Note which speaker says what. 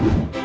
Speaker 1: Bye.